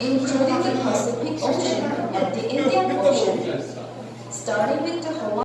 including the Pacific Ocean and the Indian Ocean. Starting with the Hawaii